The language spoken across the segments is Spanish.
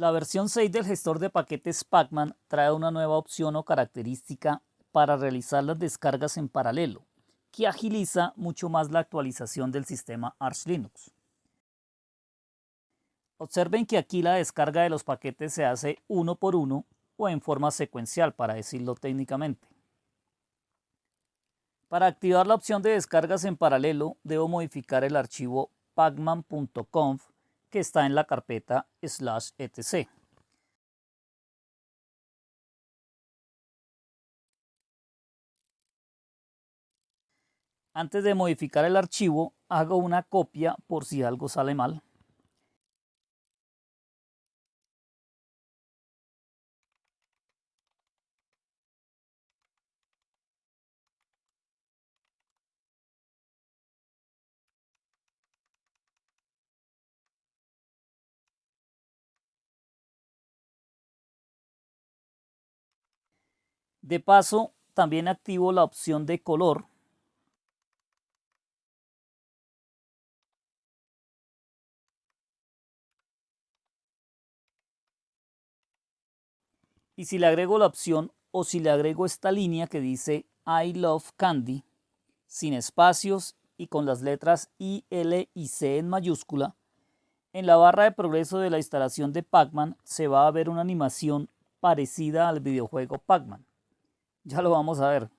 La versión 6 del gestor de paquetes Pacman trae una nueva opción o característica para realizar las descargas en paralelo, que agiliza mucho más la actualización del sistema Arch Linux. Observen que aquí la descarga de los paquetes se hace uno por uno o en forma secuencial, para decirlo técnicamente. Para activar la opción de descargas en paralelo, debo modificar el archivo pacman.conf que está en la carpeta slash etc. Antes de modificar el archivo, hago una copia por si algo sale mal. De paso, también activo la opción de color y si le agrego la opción o si le agrego esta línea que dice I love candy sin espacios y con las letras I, L y C en mayúscula, en la barra de progreso de la instalación de Pacman se va a ver una animación parecida al videojuego Pacman. Ya lo vamos a ver.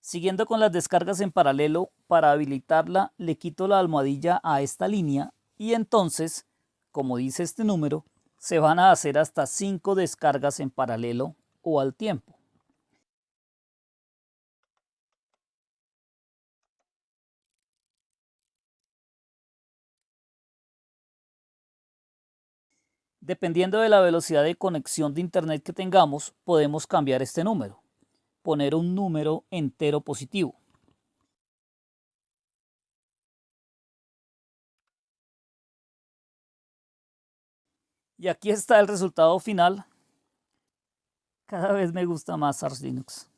Siguiendo con las descargas en paralelo, para habilitarla le quito la almohadilla a esta línea y entonces, como dice este número, se van a hacer hasta 5 descargas en paralelo o al tiempo. Dependiendo de la velocidad de conexión de internet que tengamos, podemos cambiar este número, poner un número entero positivo. Y aquí está el resultado final. Cada vez me gusta más Arch Linux.